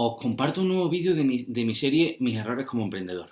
Os comparto un nuevo vídeo de mi, serie Mis errores como emprendedor.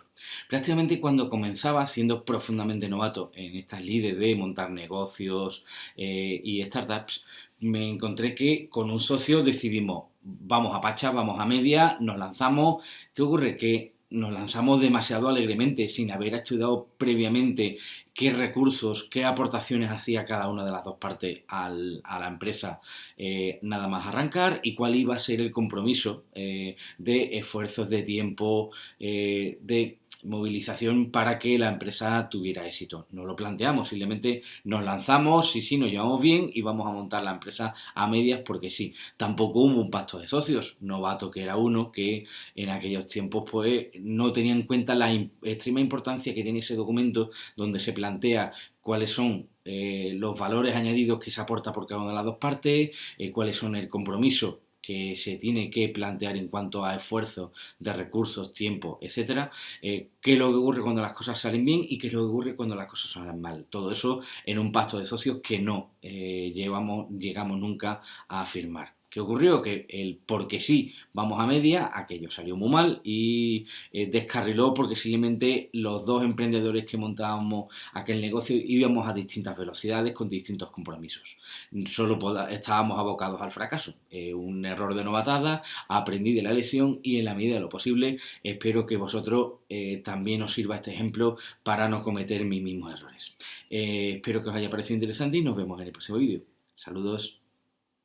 Prácticamente cuando comenzaba siendo profundamente novato en estas lides de montar negocios eh, y startups, me encontré que con un socio decidimos, vamos a Pacha, vamos a media, nos lanzamos. ¿Qué ocurre? Que nos lanzamos demasiado alegremente sin haber estudiado previamente qué recursos, qué aportaciones hacía cada una de las dos partes a la empresa eh, nada más arrancar y cuál iba a ser el compromiso eh, de esfuerzos de tiempo, eh, de movilización para que la empresa tuviera éxito. No lo planteamos, simplemente nos lanzamos, y sí, nos llevamos bien y vamos a montar la empresa a medias porque sí. Tampoco hubo un pacto de socios, novato que era uno que en aquellos tiempos pues no tenía en cuenta la extrema importancia que tiene ese documento donde se plantea cuáles son eh, los valores añadidos que se aporta por cada una de las dos partes, eh, cuáles son el compromiso que se tiene que plantear en cuanto a esfuerzo de recursos, tiempo, etcétera, eh, qué es lo que ocurre cuando las cosas salen bien y qué es lo que ocurre cuando las cosas salen mal. Todo eso en un pacto de socios que no llevamos, llegamos nunca a firmar. ¿Qué ocurrió? Que el porque sí, vamos a media, aquello salió muy mal y eh, descarriló porque simplemente los dos emprendedores que montábamos aquel negocio íbamos a distintas velocidades con distintos compromisos. Solo estábamos abocados al fracaso. Eh, un error de novatada, aprendí de la lesión y en la medida de lo posible espero que vosotros eh, también os sirva este ejemplo para no cometer mis mismos errores. espero que os haya parecido interesante y nos vemos en el próximo vídeo. Saludos.